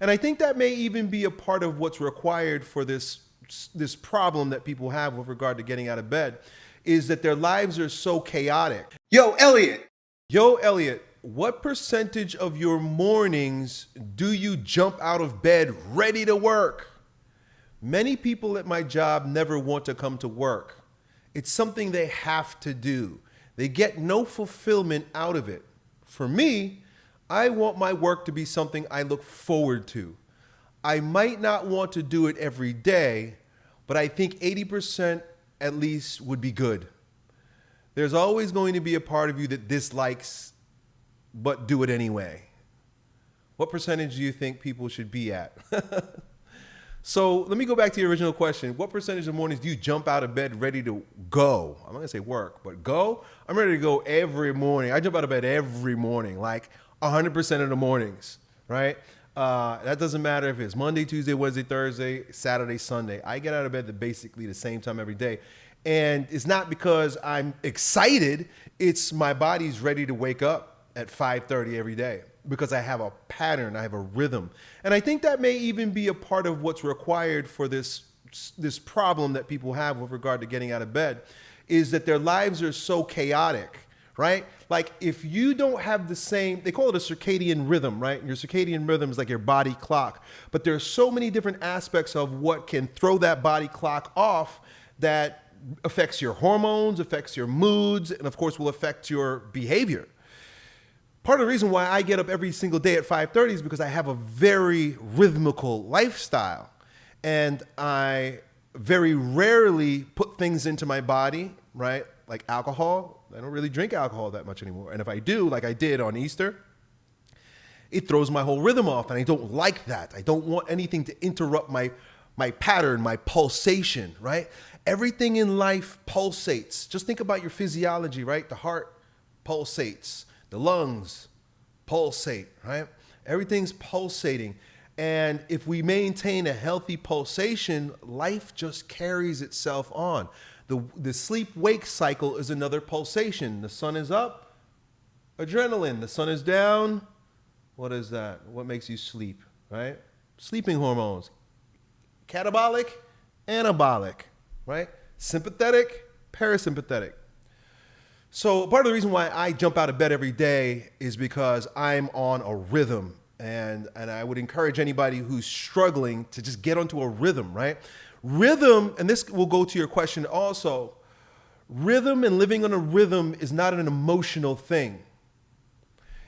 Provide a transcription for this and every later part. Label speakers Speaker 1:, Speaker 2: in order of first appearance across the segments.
Speaker 1: And I think that may even be a part of what's required for this this problem that people have with regard to getting out of bed is that their lives are so chaotic.
Speaker 2: Yo, Elliot.
Speaker 1: Yo, Elliot, what percentage of your mornings do you jump out of bed ready to work? Many people at my job never want to come to work. It's something they have to do. They get no fulfillment out of it. For me, I want my work to be something I look forward to. I might not want to do it every day, but I think 80% at least would be good. There's always going to be a part of you that dislikes, but do it anyway. What percentage do you think people should be at? so let me go back to the original question. What percentage of mornings do you jump out of bed ready to go? I'm not gonna say work, but go. I'm ready to go every morning. I jump out of bed every morning, like 100% of the mornings, right? Uh, that doesn't matter if it's Monday, Tuesday, Wednesday, Thursday, Saturday, Sunday. I get out of bed at basically the same time every day. And it's not because I'm excited, it's my body's ready to wake up at 5:30 every day because I have a pattern, I have a rhythm. And I think that may even be a part of what's required for this this problem that people have with regard to getting out of bed is that their lives are so chaotic right? Like if you don't have the same, they call it a circadian rhythm, right? Your circadian rhythm is like your body clock. But there's so many different aspects of what can throw that body clock off that affects your hormones, affects your moods, and of course will affect your behavior. Part of the reason why I get up every single day at 5:30 is because I have a very rhythmical lifestyle. And I very rarely put things into my body, right? Like alcohol, I don't really drink alcohol that much anymore. And if I do, like I did on Easter, it throws my whole rhythm off. And I don't like that. I don't want anything to interrupt my, my pattern, my pulsation, right? Everything in life pulsates. Just think about your physiology, right? The heart pulsates, the lungs pulsate, right? Everything's pulsating. And if we maintain a healthy pulsation, life just carries itself on. The, the sleep wake cycle is another pulsation. The sun is up, adrenaline. The sun is down. What is that? What makes you sleep, right? Sleeping hormones. Catabolic, anabolic, right? Sympathetic, parasympathetic. So part of the reason why I jump out of bed every day is because I'm on a rhythm. And, and I would encourage anybody who's struggling to just get onto a rhythm, right? Rhythm, and this will go to your question also, rhythm and living on a rhythm is not an emotional thing.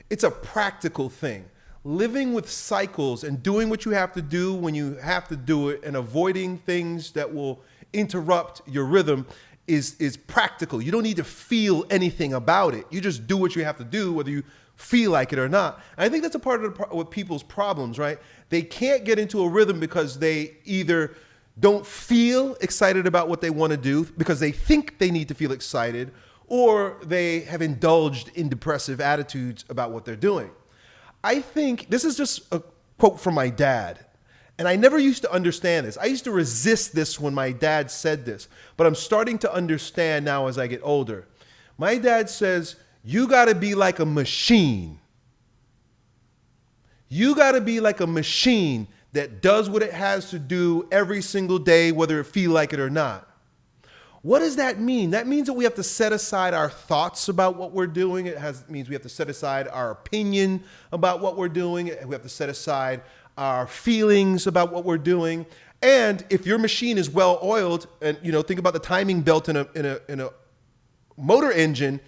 Speaker 1: It's a practical thing. Living with cycles and doing what you have to do when you have to do it and avoiding things that will interrupt your rhythm is, is practical. You don't need to feel anything about it. You just do what you have to do, whether you feel like it or not. And I think that's a part of the, what people's problems, right? They can't get into a rhythm because they either don't feel excited about what they want to do because they think they need to feel excited, or they have indulged in depressive attitudes about what they're doing. I think this is just a quote from my dad. And I never used to understand this. I used to resist this when my dad said this, but I'm starting to understand now as I get older. My dad says, You got to be like a machine. You got to be like a machine that does what it has to do every single day, whether it feel like it or not. What does that mean? That means that we have to set aside our thoughts about what we're doing. It has, means we have to set aside our opinion about what we're doing. We have to set aside our feelings about what we're doing. And if your machine is well oiled, and you know, think about the timing belt in a in a in a motor engine.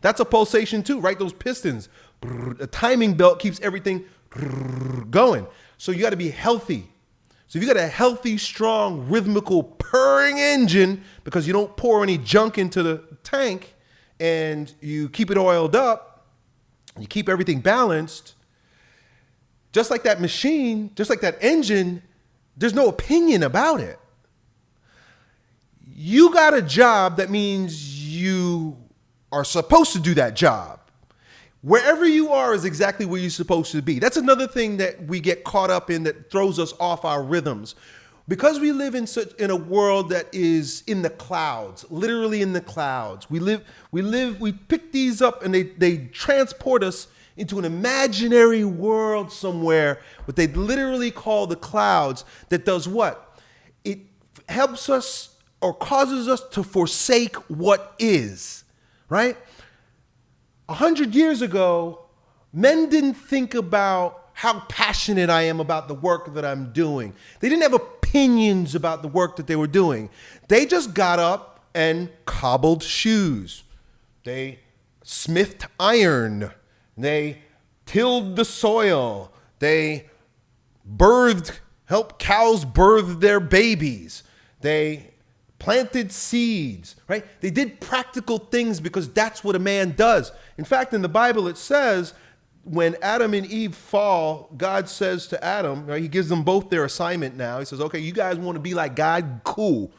Speaker 1: That's a pulsation too, right? Those pistons. The timing belt keeps everything going. So you got to be healthy. So if you got a healthy, strong, rhythmical, purring engine because you don't pour any junk into the tank and you keep it oiled up, you keep everything balanced, just like that machine, just like that engine, there's no opinion about it. You got a job that means you are supposed to do that job. Wherever you are is exactly where you're supposed to be. That's another thing that we get caught up in that throws us off our rhythms. Because we live in such in a world that is in the clouds, literally in the clouds. We live we live we pick these up and they they transport us into an imaginary world somewhere, what they literally call the clouds, that does what? It helps us or causes us to forsake what is, right? A hundred years ago, men didn't think about how passionate I am about the work that I'm doing. They didn't have opinions about the work that they were doing. They just got up and cobbled shoes. They smithed iron. They tilled the soil. They birthed, helped cows birth their babies. They planted seeds, right? They did practical things because that's what a man does. In fact, in the Bible, it says when Adam and Eve fall, God says to Adam, right, he gives them both their assignment now. He says, okay, you guys want to be like God? Cool.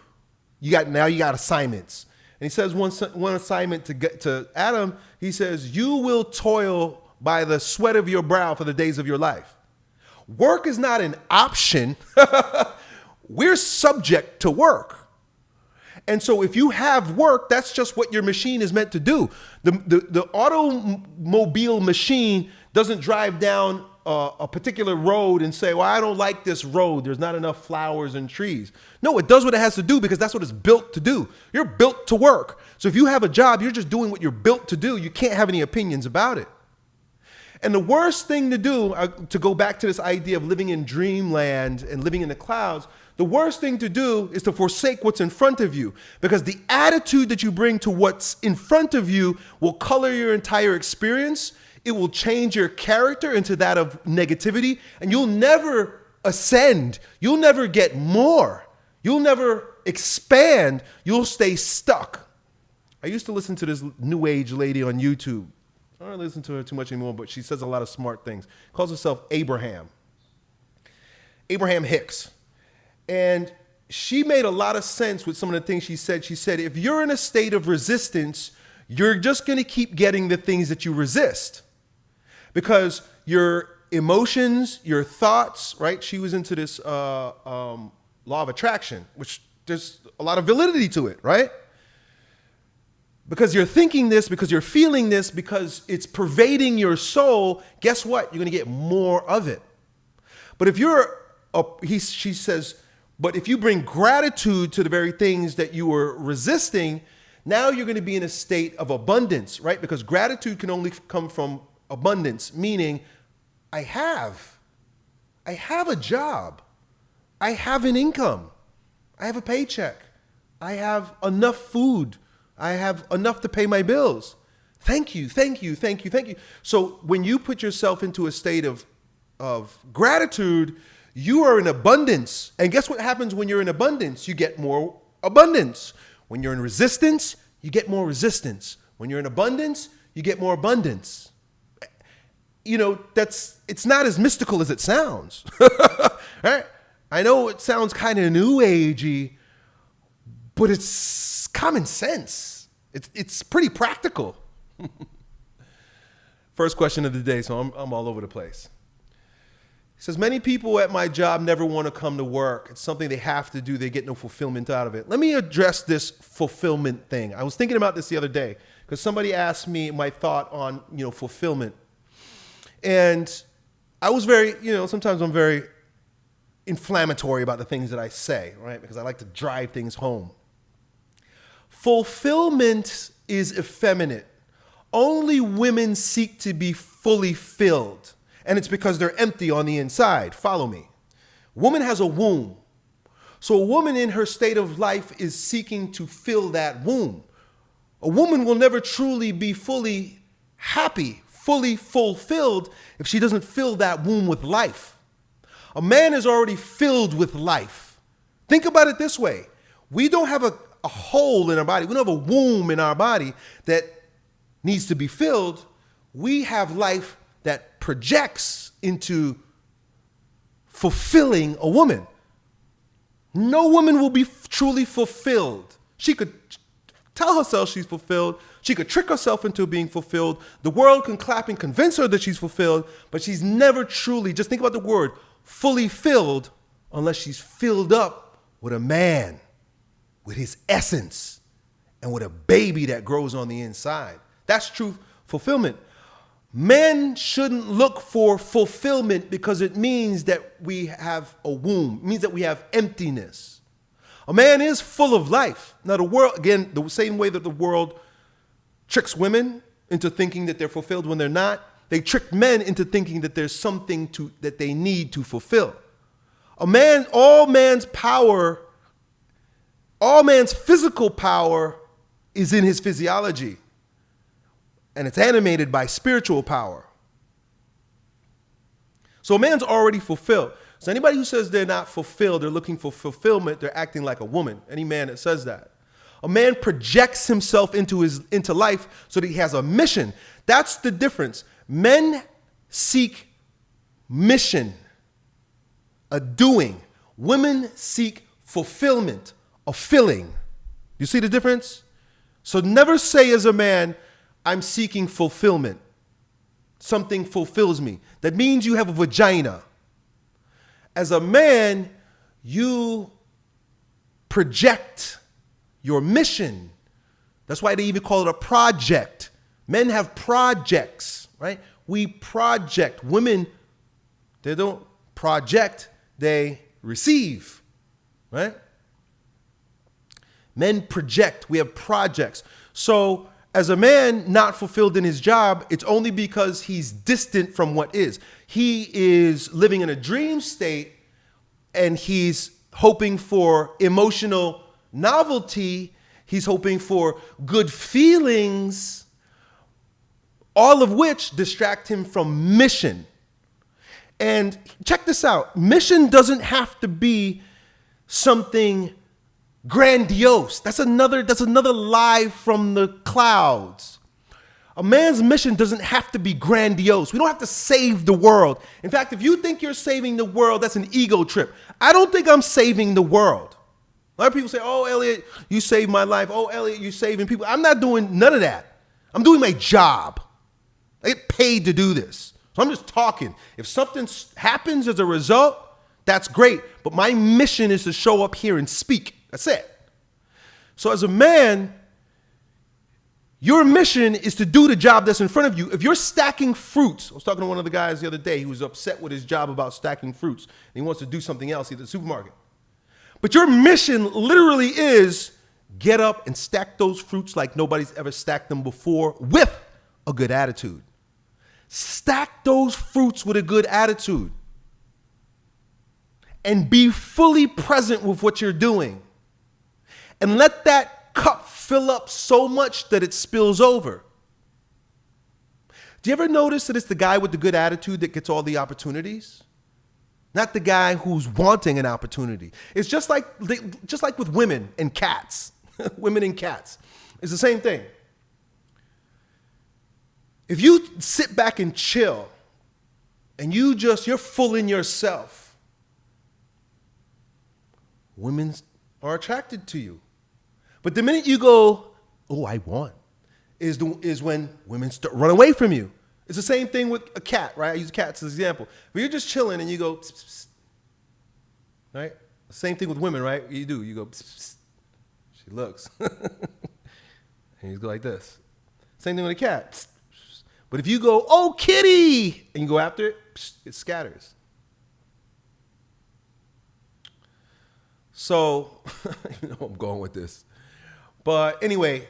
Speaker 1: You got now you got assignments. And he says one, one assignment to get to Adam, he says, you will toil by the sweat of your brow for the days of your life. Work is not an option. We're subject to work. And so if you have work, that's just what your machine is meant to do. The, the, the automobile machine doesn't drive down a, a, particular road and say, well, I don't like this road. There's not enough flowers and trees. No, it does what it has to do because that's what it's built to do. You're built to work. So if you have a job, you're just doing what you're built to do. You can't have any opinions about it. And the worst thing to do, uh, to go back to this idea of living in dreamland and living in the clouds, the worst thing to do is to forsake what's in front of you because the attitude that you bring to what's in front of you will color your entire experience. It will change your character into that of negativity, and you'll never ascend. You'll never get more. You'll never expand. You'll stay stuck. I used to listen to this new age lady on YouTube. I don't listen to her too much anymore, but she says a lot of smart things. Calls herself Abraham. Abraham Hicks. And she made a lot of sense with some of the things she said. She said, if you're in a state of resistance, you're just going to keep getting the things that you resist because your emotions, your thoughts, right? She was into this uh, um, law of attraction, which there's a lot of validity to it, right? Because you're thinking this, because you're feeling this, because it's pervading your soul, guess what? You're going to get more of it. But if you're, a, he, she says, but if you bring gratitude to the very things that you were resisting, now you're going to be in a state of abundance, right? Because gratitude can only come from abundance, meaning I have. I have a job. I have an income. I have a paycheck. I have enough food. I have enough to pay my bills. Thank you, thank you, thank you, thank you. So when you put yourself into a state of, of gratitude, you are in abundance. And guess what happens when you're in abundance? You get more abundance. When you're in resistance, you get more resistance. When you're in abundance, you get more abundance. You know, that's it's not as mystical as it sounds. right? I know it sounds kind of new agey, but it's common sense. It's it's pretty practical. First question of the day, so I'm, I'm all over the place. He says, Many people at my job never want to come to work. It's something they have to do, they get no fulfillment out of it. Let me address this fulfillment thing. I was thinking about this the other day because somebody asked me my thought on you know, fulfillment. And I was very, you know, sometimes I'm very inflammatory about the things that I say, right? Because I like to drive things home. Fulfillment is effeminate. Only women seek to be fully filled and it's because they're empty on the inside. Follow me. Woman has a womb. So a woman in her state of life is seeking to fill that womb. A woman will never truly be fully happy, fully fulfilled if she doesn't fill that womb with life. A man is already filled with life. Think about it this way. We don't have a, a hole in our body. We don't have a womb in our body that needs to be filled. We have life that projects into fulfilling a woman. No woman will be truly fulfilled. She could tell herself she's fulfilled. She could trick herself into being fulfilled. The world can clap and convince her that she's fulfilled, but she's never truly, just think about the word, fully filled unless she's filled up with a man, with his essence, and with a baby that grows on the inside. That's true fulfillment. Men shouldn't look for fulfillment because it means that we have a womb, it means that we have emptiness. A man is full of life. Now, the world, again, the same way that the world tricks women into thinking that they're fulfilled when they're not, they trick men into thinking that there's something to, that they need to fulfill. A man, all man's power, all man's physical power is in his physiology and it's animated by spiritual power. So a man's already fulfilled. So anybody who says they're not fulfilled, they're looking for fulfillment, they're acting like a woman. Any man that says that. A man projects himself into his into life so that he has a mission. That's the difference. Men seek mission, a doing. Women seek fulfillment, a filling. You see the difference? So never say as a man, I'm seeking fulfillment. Something fulfills me. That means you have a vagina. As a man, you project your mission. That's why they even call it a project. Men have projects, right? We project. Women, they don't project, they receive, right? Men project. We have projects. So as a man not fulfilled in his job, it's only because he's distant from what is. He is living in a dream state and he's hoping for emotional novelty, he's hoping for good feelings, all of which distract him from mission. And check this out mission doesn't have to be something grandiose. That's another, that's another lie from the clouds. A man's mission doesn't have to be grandiose. We don't have to save the world. In fact, if you think you're saving the world, that's an ego trip. I don't think I'm saving the world. A lot of people say, oh, Elliot, you saved my life. Oh, Elliot, you're saving people. I'm not doing none of that. I'm doing my job. I get paid to do this. So I'm just talking. If something happens as a result, that's great. But my mission is to show up here and speak. That's it. So as a man, your mission is to do the job that's in front of you. If you're stacking fruits, I was talking to one of the guys the other day who was upset with his job about stacking fruits. And he wants to do something else, at the supermarket. But your mission literally is get up and stack those fruits like nobody's ever stacked them before with a good attitude. Stack those fruits with a good attitude. And be fully present with what you're doing and let that cup fill up so much that it spills over. Do you ever notice that it's the guy with the good attitude that gets all the opportunities? Not the guy who's wanting an opportunity. It's just like just like with women and cats. women and cats. It's the same thing. If you sit back and chill and you just you're full in yourself, women are attracted to you. But the minute you go, oh, I want, is, the, is when women start, run away from you. It's the same thing with a cat, right? I use cats as an example. But you're just chilling and you go, right? Same thing with women, right? You do. You go, she looks. and you go like this. Same thing with a cat. But if you go, oh, kitty, and you go after it, it scatters. So, you know I'm going with this. But anyway,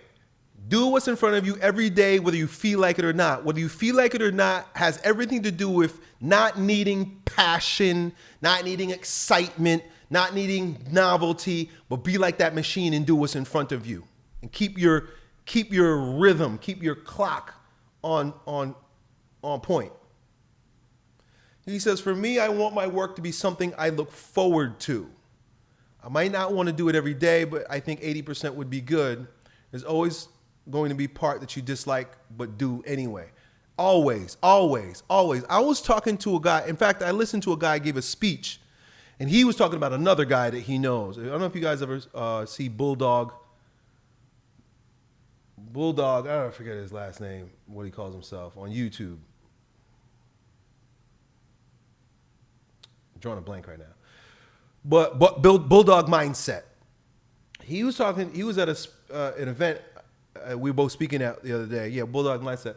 Speaker 1: do what's in front of you every day, whether you feel like it or not. Whether you feel like it or not has everything to do with not needing passion, not needing excitement, not needing novelty, but be like that machine and do what's in front of you. And keep your keep your rhythm, keep your clock on on on point. He says, For me, I want my work to be something I look forward to. I might not want to do it every day, but I think 80% would be good. There's always going to be part that you dislike but do anyway. Always, always, always. I was talking to a guy. In fact, I listened to a guy give a speech, and he was talking about another guy that he knows. I don't know if you guys ever uh, see Bulldog. Bulldog, I don't forget his last name, what he calls himself on YouTube. I'm drawing a blank right now but but build bulldog mindset. He was talking. He was at a uh, an event uh, we were both speaking at the other day. Yeah, bulldog mindset,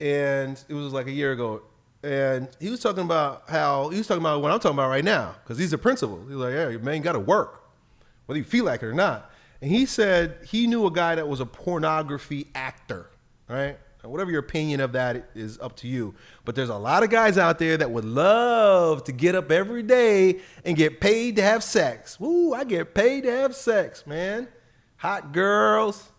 Speaker 1: and it was like a year ago. And he was talking about how he was talking about what I'm talking about right now because he's a principal. He's like, yeah, man, got to work, whether you feel like it or not. And he said he knew a guy that was a pornography actor, right? Whatever your opinion of that is up to you. But there's a lot of guys out there that would love to get up every day and get paid to have sex. Woo, I get paid to have sex, man. Hot girls.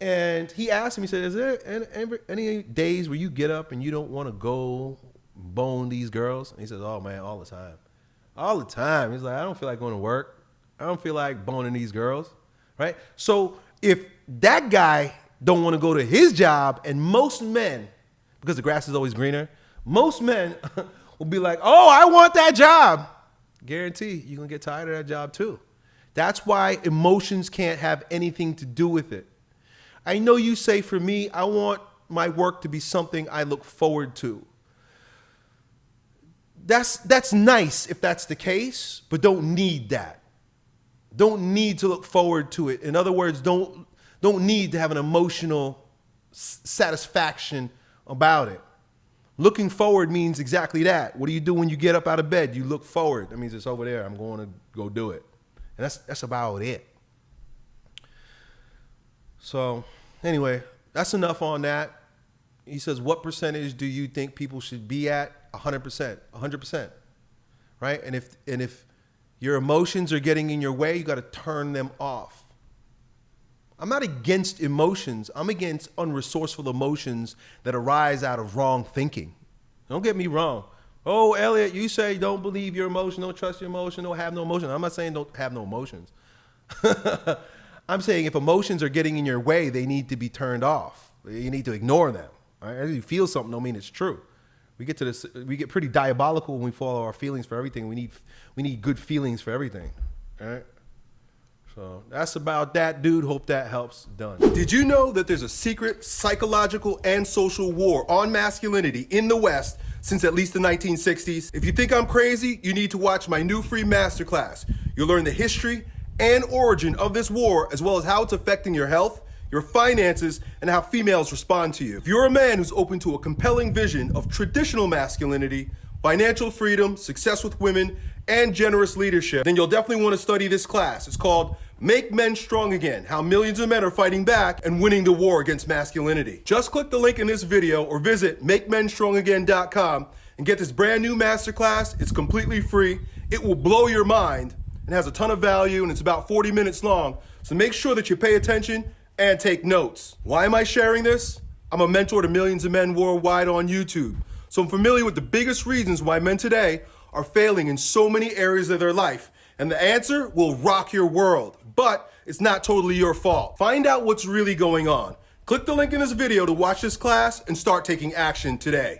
Speaker 1: And he asked me, he said, Is there any, any days where you get up and you don't want to go bone these girls? And he says, Oh, man, all the time. All the time. He's like, I don't feel like going to work. I don't feel like boning these girls, right? So if that guy don't want to go to his job, and most men, because the grass is always greener, most men will be like, "Oh, I want that job." Guarantee you're gonna get tired of that job too. That's why emotions can't have anything to do with it. I know you say for me, I want my work to be something I look forward to. That's that's nice if that's the case, but don't need that. Don't need to look forward to it. In other words, don't don't need to have an emotional satisfaction about it. Looking forward means exactly that. What do you do when you get up out of bed? You look forward. That means it's over there. I'm going to go do it. And that's that's about it. So, anyway, that's enough on that. He says, "What percentage do you think people should be at?" 100%. 100%. Right? And if and if your emotions are getting in your way, you got to turn them off. I'm not against emotions. I'm against unresourceful emotions that arise out of wrong thinking. Don't get me wrong. Oh, Elliot, you say don't believe your emotion, don't trust your emotion, don't have no emotion. I'm not saying don't have no emotions. I'm saying if emotions are getting in your way, they need to be turned off. You need to ignore them. Right? You feel something, don't mean it's true. We get to this. We get pretty diabolical when we follow our feelings for everything. We need we need good feelings for everything. Right? So that's about that, dude. Hope that helps. Done.
Speaker 2: Did you know that there's a secret psychological and social war on masculinity in the West since at least the 1960s? If you think I'm crazy, you need to watch my new free masterclass. You'll learn the history and origin of this war, as well as how it's affecting your health, your finances, and how females respond to you. If you're a man who's open to a compelling vision of traditional masculinity, financial freedom, success with women, and generous leadership, then you'll definitely want to study this class. It's called Make Men Strong Again, How Millions of Men Are Fighting Back and Winning the War Against Masculinity. Just click the link in this video or visit MakeMenStrongAgain.com and get this brand new masterclass. It's completely free. It will blow your mind and has a ton of value and it's about 40 minutes long. So make sure that you pay attention and take notes. Why am I sharing this? I'm a mentor to millions of men worldwide on YouTube. So I'm familiar with the biggest reasons why men today are failing in so many areas of their life. And the answer will rock your world, but it's not totally your fault. Find out what's really going on. Click the link in this video to watch this class and start taking action today.